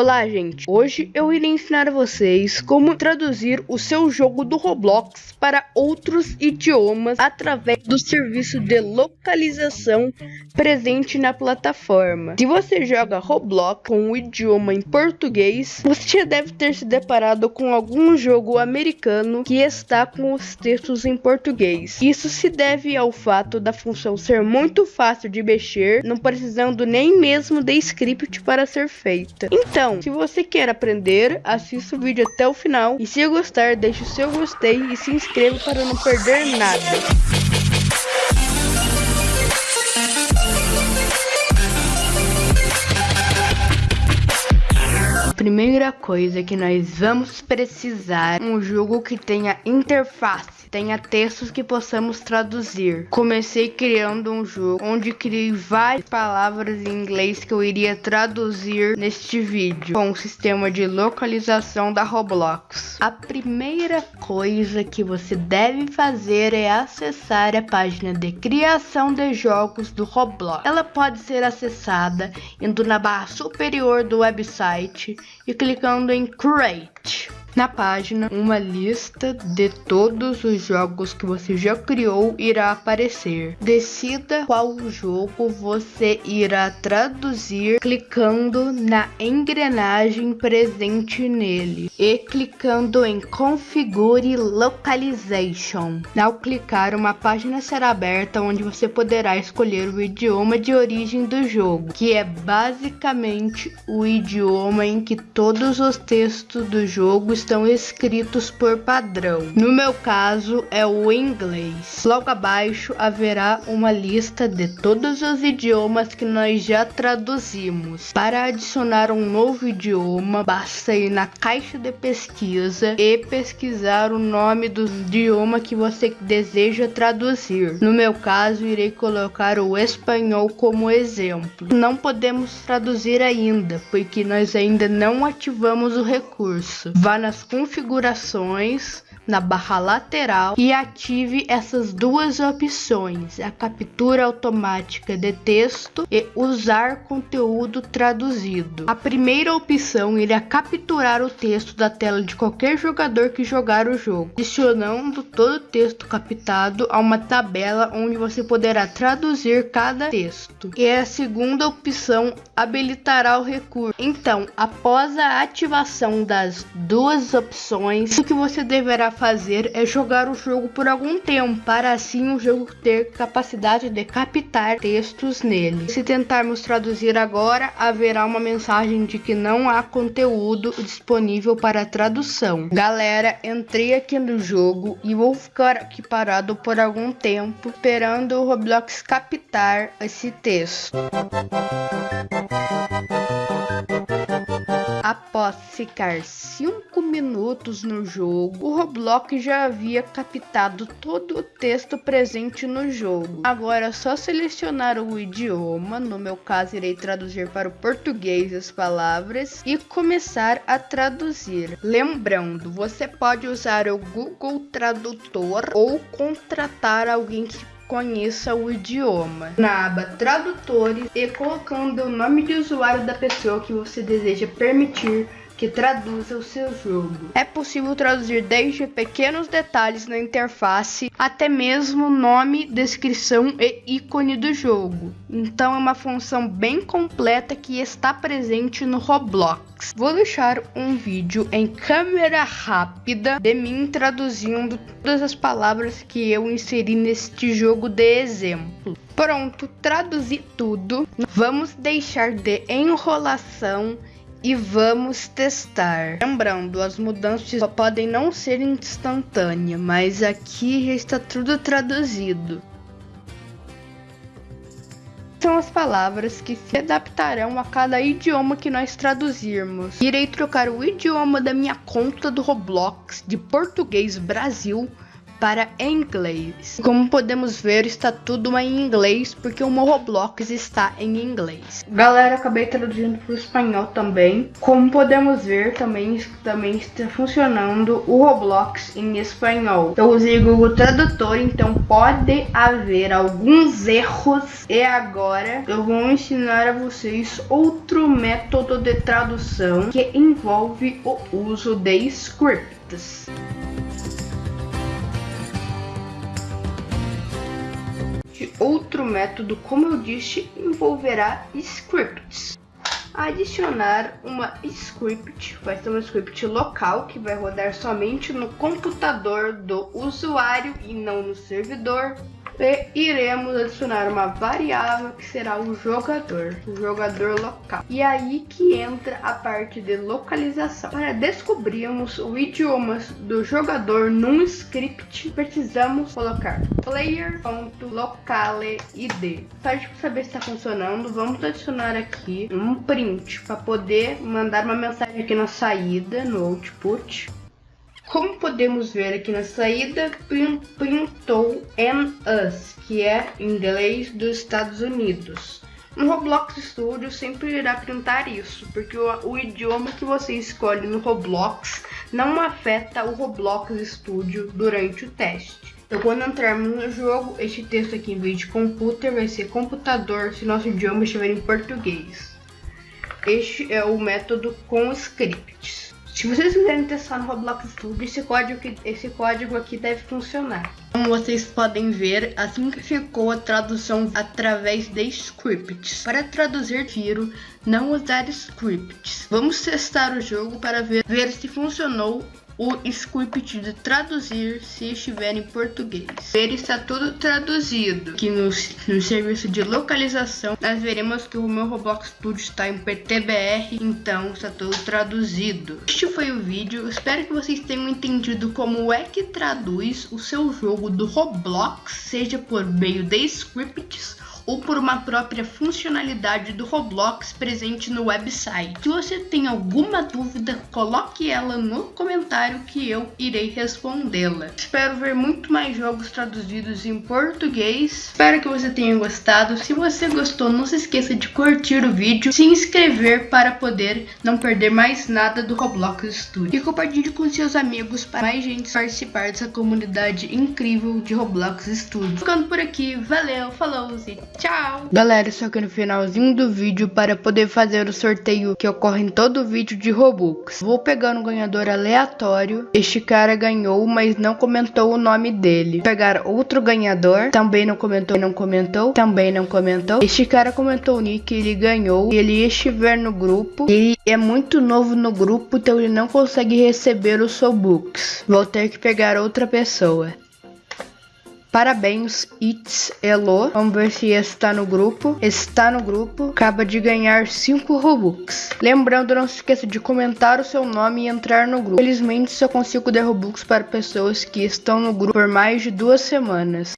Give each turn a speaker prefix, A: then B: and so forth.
A: Olá, gente! Hoje eu irei ensinar a vocês como traduzir o seu jogo do Roblox para outros idiomas através do serviço de localização presente na plataforma. Se você joga Roblox com o idioma em português, você já deve ter se deparado com algum jogo americano que está com os textos em português. Isso se deve ao fato da função ser muito fácil de mexer, não precisando nem mesmo de script para ser feita. Então, se você quer aprender, assista o vídeo até o final e se gostar, deixe o seu gostei e se inscreva para não perder nada. Primeira coisa que nós vamos precisar um jogo que tenha interface tenha textos que possamos traduzir. Comecei criando um jogo onde criei várias palavras em inglês que eu iria traduzir neste vídeo com o sistema de localização da Roblox. A primeira coisa que você deve fazer é acessar a página de criação de jogos do Roblox. Ela pode ser acessada indo na barra superior do website clicando em Create. Na página, uma lista de todos os jogos que você já criou irá aparecer. Decida qual jogo você irá traduzir clicando na engrenagem presente nele e clicando em Configure Localization. Ao clicar, uma página será aberta onde você poderá escolher o idioma de origem do jogo, que é basicamente o idioma em que todos os textos do jogo estão escritos por padrão. No meu caso é o inglês. Logo abaixo haverá uma lista de todos os idiomas que nós já traduzimos. Para adicionar um novo idioma, basta ir na caixa de pesquisa e pesquisar o nome do idioma que você deseja traduzir. No meu caso, irei colocar o espanhol como exemplo. Não podemos traduzir ainda, porque nós ainda não ativamos o recurso. Vá na nas configurações na barra lateral e ative essas duas opções, a captura automática de texto e usar conteúdo traduzido. A primeira opção irá capturar o texto da tela de qualquer jogador que jogar o jogo, adicionando todo o texto captado a uma tabela onde você poderá traduzir cada texto. E a segunda opção habilitará o recurso. Então, após a ativação das duas opções, o que você deverá fazer é jogar o jogo por algum tempo, para assim o jogo ter capacidade de captar textos nele. Se tentarmos traduzir agora, haverá uma mensagem de que não há conteúdo disponível para tradução. Galera, entrei aqui no jogo e vou ficar aqui parado por algum tempo, esperando o Roblox captar esse texto. Após ficar 5 minutos no jogo, o Roblox já havia captado todo o texto presente no jogo. Agora é só selecionar o idioma, no meu caso irei traduzir para o português as palavras e começar a traduzir. Lembrando, você pode usar o Google Tradutor ou contratar alguém que conheça o idioma. Na aba Tradutores e colocando o nome de usuário da pessoa que você deseja permitir que traduza o seu jogo. É possível traduzir desde pequenos detalhes na interface até mesmo nome, descrição e ícone do jogo. Então é uma função bem completa que está presente no Roblox. Vou deixar um vídeo em câmera rápida de mim traduzindo todas as palavras que eu inseri neste jogo de exemplo. Pronto, traduzi tudo. Vamos deixar de enrolação e vamos testar. Lembrando, as mudanças podem não ser instantâneas, mas aqui já está tudo traduzido. São as palavras que se adaptarão a cada idioma que nós traduzirmos. Irei trocar o idioma da minha conta do Roblox de português Brasil para inglês. Como podemos ver, está tudo em inglês porque o meu Roblox está em inglês. Galera, acabei traduzindo para o espanhol também. Como podemos ver, também, também está funcionando o Roblox em espanhol. Eu usei o Google Tradutor, então pode haver alguns erros. E agora eu vou ensinar a vocês outro método de tradução que envolve o uso de scripts. Outro método, como eu disse, envolverá scripts. Adicionar uma script, vai ser uma script local que vai rodar somente no computador do usuário e não no servidor e iremos adicionar uma variável que será o jogador, o jogador local. E aí que entra a parte de localização. Para descobrirmos o idioma do jogador num script, precisamos colocar player.locale.id. Para saber se está funcionando, vamos adicionar aqui um print para poder mandar uma mensagem aqui na saída, no output. Como podemos ver aqui na saída, printou and us, que é inglês dos Estados Unidos. No Roblox Studio sempre irá printar isso, porque o, o, idioma que você escolhe no Roblox não afeta o Roblox Studio durante o teste. Então quando entrarmos no jogo, este texto aqui em vez de computer vai ser computador se nosso idioma estiver em português. Este é o método com scripts. Se vocês quiserem testar no Roblox Studio, esse código, esse código aqui deve funcionar. Como vocês podem ver, assim que ficou a tradução através de scripts. Para traduzir tiro, não usar scripts. Vamos testar o jogo para ver, ver se funcionou o script de traduzir se estiver em português. Ele está tudo traduzido. Aqui no, no serviço de localização, nós veremos que o meu Roblox Studio está em PTBR, então está tudo traduzido. Este foi o vídeo, espero que vocês tenham entendido como é que traduz o seu jogo do Roblox, seja por meio de scripts ou por uma própria funcionalidade do Roblox presente no website. Se você tem alguma dúvida, coloque ela no comentário que eu irei respondê-la. Espero ver muito mais jogos traduzidos em português. Espero que você tenha gostado. Se você gostou, não se esqueça de curtir o vídeo, se inscrever para poder não perder mais nada do Roblox Studio e compartilhe com seus amigos para mais gente participar dessa comunidade incrível de Roblox Studio. Ficando por aqui, valeu, falou e Tchau! Galera, só que no finalzinho do vídeo para poder fazer o sorteio que ocorre em todo vídeo de Robux. Vou pegar um ganhador aleatório. Este cara ganhou, mas não comentou o nome dele. Vou pegar outro ganhador, também não comentou, não comentou, também não comentou. Este cara comentou o nick, ele ganhou. Ele estiver no grupo, ele é muito novo no grupo, então ele não consegue receber os Robux. Vou ter que pegar outra pessoa. Parabéns, It's Elo. Vamos ver se está no grupo. Está no grupo. Acaba de ganhar 5 Robux. Lembrando, não se esqueça de comentar o seu nome e entrar no grupo. Felizmente, só consigo dar Robux para pessoas que estão no grupo por mais de duas semanas.